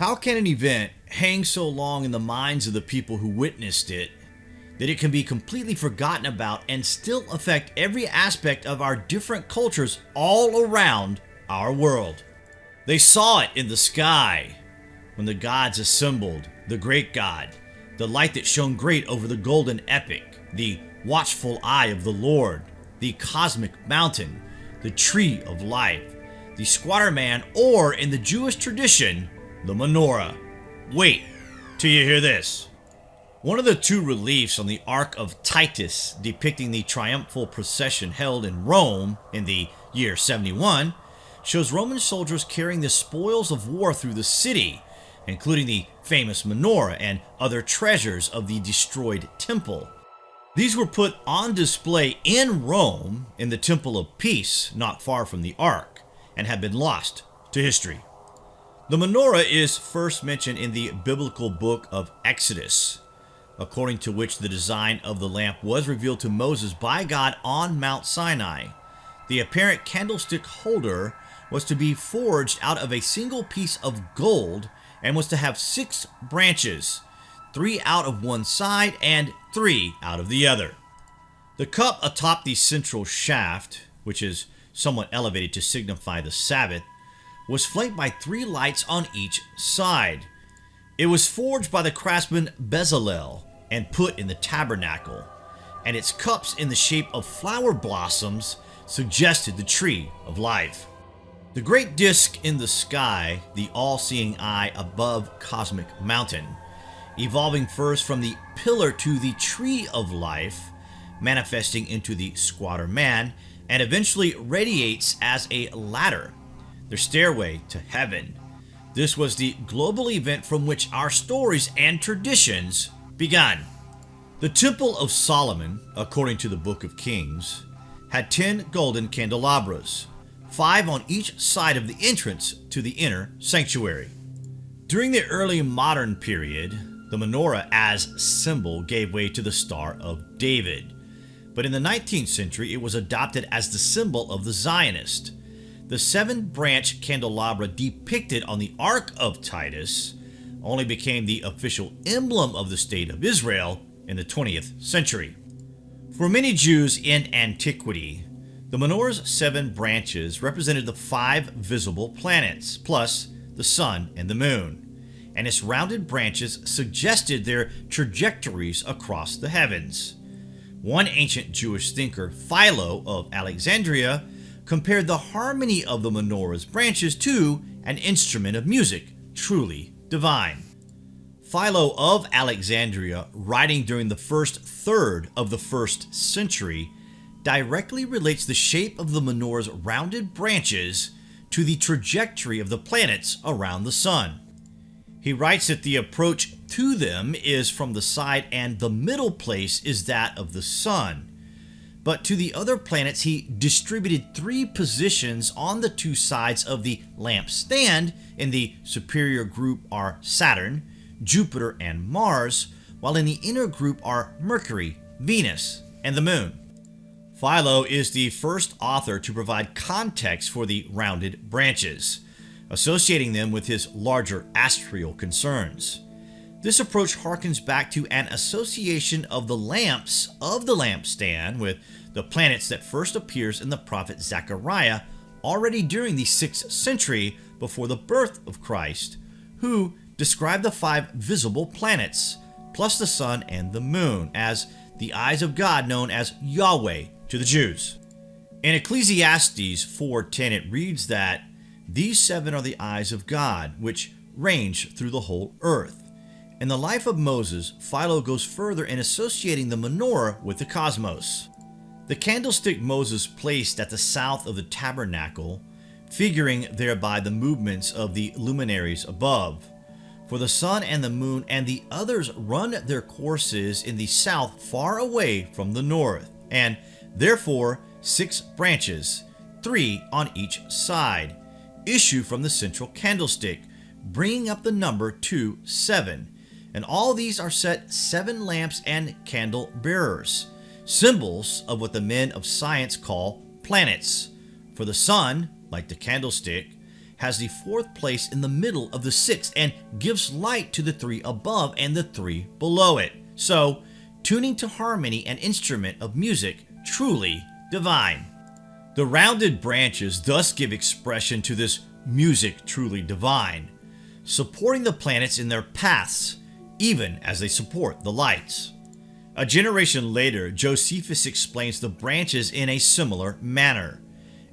How can an event hang so long in the minds of the people who witnessed it that it can be completely forgotten about and still affect every aspect of our different cultures all around our world? They saw it in the sky when the gods assembled, the great God, the light that shone great over the golden epic, the watchful eye of the Lord, the cosmic mountain, the tree of life, the squatter man, or in the Jewish tradition, the menorah. Wait till you hear this. One of the two reliefs on the Arch of Titus depicting the triumphal procession held in Rome in the year 71 shows Roman soldiers carrying the spoils of war through the city, including the famous menorah and other treasures of the destroyed temple. These were put on display in Rome in the Temple of Peace, not far from the Arch, and have been lost to history. The menorah is first mentioned in the biblical book of Exodus, according to which the design of the lamp was revealed to Moses by God on Mount Sinai. The apparent candlestick holder was to be forged out of a single piece of gold and was to have six branches, three out of one side and three out of the other. The cup atop the central shaft, which is somewhat elevated to signify the Sabbath, was flanked by three lights on each side. It was forged by the craftsman Bezalel and put in the tabernacle, and its cups in the shape of flower blossoms suggested the tree of life. The great disk in the sky, the all-seeing eye above Cosmic Mountain, evolving first from the pillar to the tree of life, manifesting into the squatter man, and eventually radiates as a ladder their stairway to heaven. This was the global event from which our stories and traditions began. The Temple of Solomon, according to the Book of Kings, had 10 golden candelabras, five on each side of the entrance to the inner sanctuary. During the early modern period, the menorah as symbol gave way to the Star of David, but in the 19th century it was adopted as the symbol of the Zionist, the seven branch candelabra depicted on the Arch of Titus only became the official emblem of the State of Israel in the 20th century. For many Jews in antiquity, the menorah's seven branches represented the five visible planets, plus the sun and the moon, and its rounded branches suggested their trajectories across the heavens. One ancient Jewish thinker, Philo of Alexandria, compared the harmony of the menorah's branches to an instrument of music, truly divine. Philo of Alexandria, writing during the first third of the first century, directly relates the shape of the menorah's rounded branches to the trajectory of the planets around the sun. He writes that the approach to them is from the side and the middle place is that of the sun, but to the other planets he distributed three positions on the two sides of the lampstand. In the superior group are Saturn, Jupiter, and Mars, while in the inner group are Mercury, Venus, and the Moon. Philo is the first author to provide context for the rounded branches, associating them with his larger astral concerns. This approach harkens back to an association of the lamps of the lampstand with the planets that first appears in the prophet Zechariah already during the 6th century before the birth of Christ, who described the five visible planets, plus the sun and the moon, as the eyes of God known as Yahweh to the Jews. In Ecclesiastes 4.10 it reads that these seven are the eyes of God, which range through the whole earth. In the life of Moses, Philo goes further in associating the menorah with the cosmos. The candlestick Moses placed at the south of the tabernacle, figuring thereby the movements of the luminaries above. For the sun and the moon and the others run their courses in the south far away from the north, and therefore six branches, three on each side, issue from the central candlestick, bringing up the number to seven and all these are set seven lamps and candle bearers, symbols of what the men of science call planets. For the sun, like the candlestick, has the fourth place in the middle of the sixth and gives light to the three above and the three below it. So, tuning to harmony an instrument of music truly divine. The rounded branches thus give expression to this music truly divine, supporting the planets in their paths, even as they support the lights. A generation later, Josephus explains the branches in a similar manner.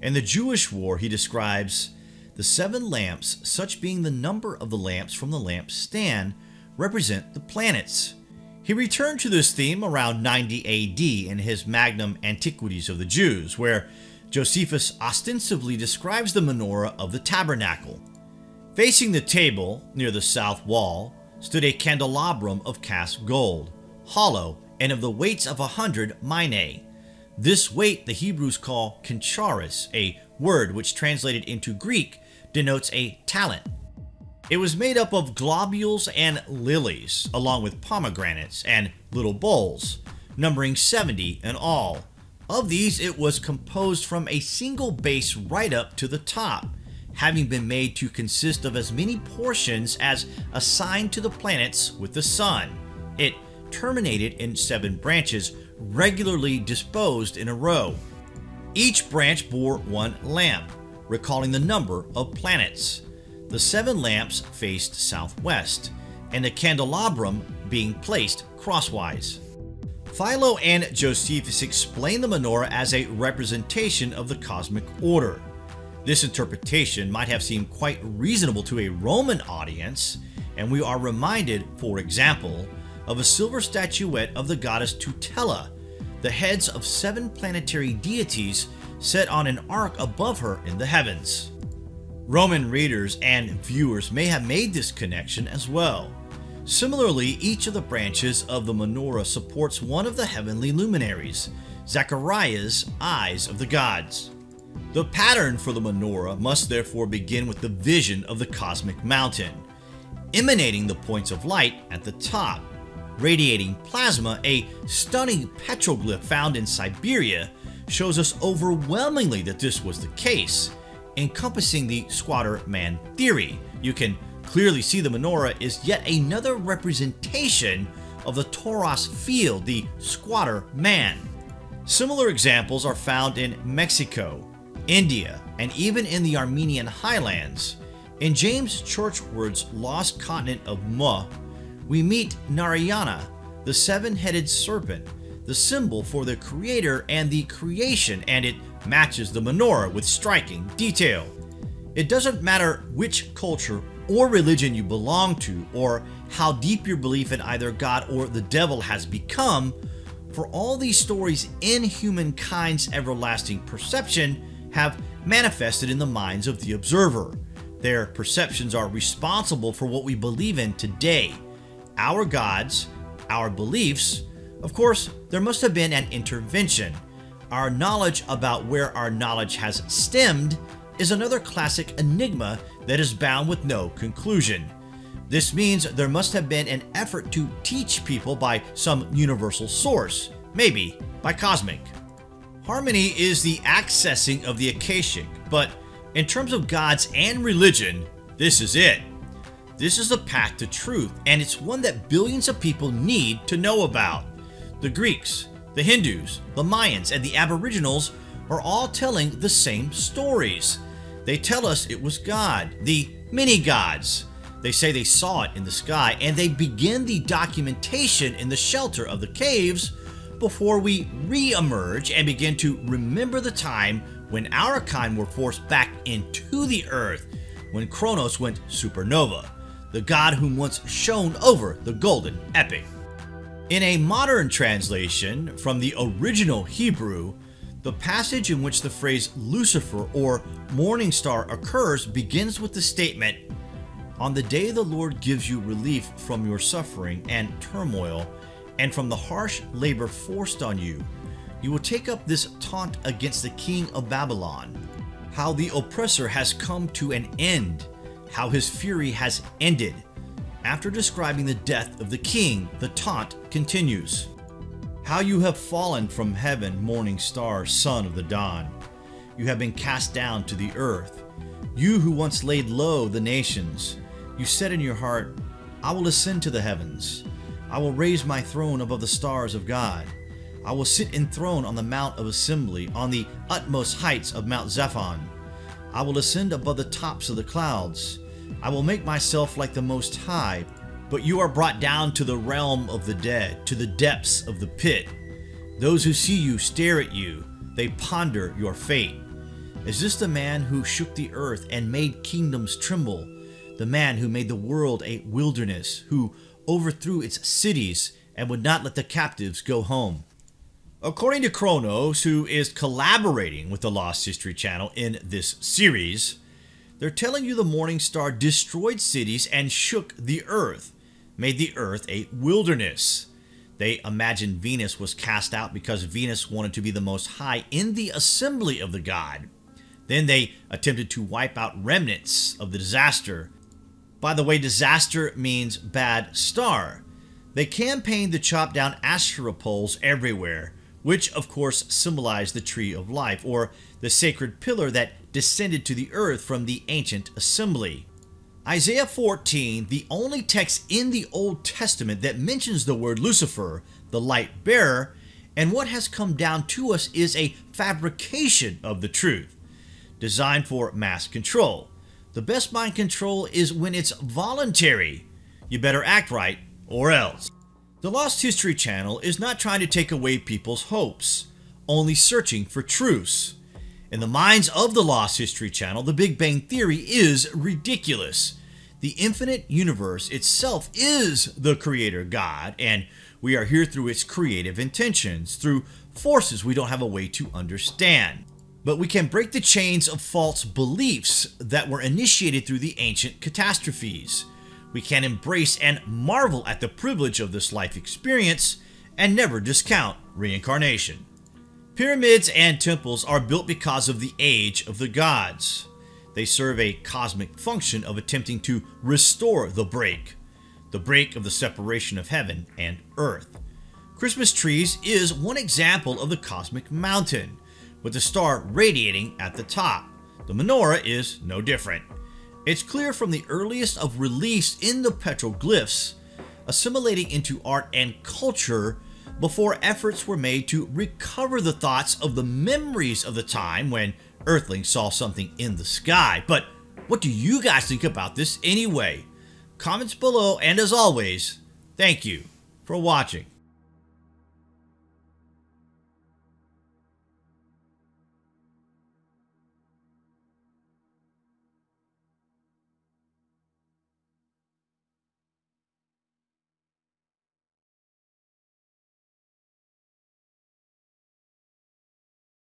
In the Jewish War, he describes the seven lamps, such being the number of the lamps from the lampstand, represent the planets. He returned to this theme around 90 AD in his Magnum Antiquities of the Jews, where Josephus ostensibly describes the menorah of the tabernacle. Facing the table, near the south wall, stood a candelabrum of cast gold, hollow and of the weights of a hundred minae. This weight the Hebrews call kencharis, a word which translated into Greek denotes a talent. It was made up of globules and lilies, along with pomegranates and little bowls, numbering 70 in all. Of these, it was composed from a single base right up to the top, having been made to consist of as many portions as assigned to the planets with the Sun. It terminated in seven branches, regularly disposed in a row. Each branch bore one lamp, recalling the number of planets. The seven lamps faced southwest, and the candelabrum being placed crosswise. Philo and Josephus explain the menorah as a representation of the cosmic order. This interpretation might have seemed quite reasonable to a Roman audience, and we are reminded, for example, of a silver statuette of the goddess Tutela, the heads of seven planetary deities set on an ark above her in the heavens. Roman readers and viewers may have made this connection as well. Similarly, each of the branches of the menorah supports one of the heavenly luminaries, Zechariah's eyes of the gods. The pattern for the menorah must therefore begin with the vision of the cosmic mountain, emanating the points of light at the top, radiating plasma, a stunning petroglyph found in Siberia, shows us overwhelmingly that this was the case, encompassing the squatter man theory. You can clearly see the menorah is yet another representation of the torus field, the squatter man. Similar examples are found in Mexico, India, and even in the Armenian highlands. In James Churchward's Lost Continent of Mu, we meet Narayana, the seven-headed serpent, the symbol for the creator and the creation, and it matches the menorah with striking detail. It doesn't matter which culture or religion you belong to, or how deep your belief in either God or the devil has become, for all these stories in humankind's everlasting perception have manifested in the minds of the observer. Their perceptions are responsible for what we believe in today. Our gods, our beliefs, of course, there must have been an intervention. Our knowledge about where our knowledge has stemmed is another classic enigma that is bound with no conclusion. This means there must have been an effort to teach people by some universal source, maybe by cosmic. Harmony is the accessing of the Akashic, but in terms of gods and religion, this is it. This is the path to truth, and it's one that billions of people need to know about. The Greeks, the Hindus, the Mayans, and the Aboriginals are all telling the same stories. They tell us it was God, the many gods. They say they saw it in the sky, and they begin the documentation in the shelter of the caves before we re-emerge and begin to remember the time when our kind were forced back into the earth when Kronos went supernova, the god whom once shone over the golden epic. In a modern translation from the original Hebrew, the passage in which the phrase Lucifer or morning star occurs begins with the statement, On the day the Lord gives you relief from your suffering and turmoil, and from the harsh labor forced on you, you will take up this taunt against the king of Babylon, how the oppressor has come to an end, how his fury has ended, after describing the death of the king, the taunt continues. How you have fallen from heaven, morning star, son of the dawn. You have been cast down to the earth. You who once laid low the nations, you said in your heart, I will ascend to the heavens. I will raise my throne above the stars of God. I will sit enthroned on the Mount of Assembly, on the utmost heights of Mount Zaphon. I will ascend above the tops of the clouds. I will make myself like the Most High. But you are brought down to the realm of the dead, to the depths of the pit. Those who see you stare at you, they ponder your fate. Is this the man who shook the earth and made kingdoms tremble? The man who made the world a wilderness, who overthrew its cities and would not let the captives go home? According to Chronos, who is collaborating with the Lost History Channel in this series, they're telling you the Morning Star destroyed cities and shook the earth, made the earth a wilderness. They imagine Venus was cast out because Venus wanted to be the most high in the assembly of the god. Then they attempted to wipe out remnants of the disaster. By the way, disaster means bad star. They campaigned to chop down Asherah poles everywhere, which of course symbolized the tree of life, or the sacred pillar that descended to the earth from the ancient assembly. Isaiah 14, the only text in the Old Testament that mentions the word Lucifer, the light bearer, and what has come down to us is a fabrication of the truth designed for mass control. The best mind control is when it's voluntary. You better act right or else. The Lost History Channel is not trying to take away people's hopes, only searching for truths. In the minds of the Lost History Channel, the Big Bang Theory is ridiculous. The infinite universe itself is the creator God, and we are here through its creative intentions, through forces we don't have a way to understand but we can break the chains of false beliefs that were initiated through the ancient catastrophes. We can embrace and marvel at the privilege of this life experience and never discount reincarnation. Pyramids and temples are built because of the age of the gods. They serve a cosmic function of attempting to restore the break, the break of the separation of heaven and earth. Christmas trees is one example of the cosmic mountain, with the star radiating at the top. The menorah is no different. It's clear from the earliest of release in the petroglyphs, assimilating into art and culture before efforts were made to recover the thoughts of the memories of the time when Earthlings saw something in the sky. But what do you guys think about this anyway? Comments below, and as always, thank you for watching.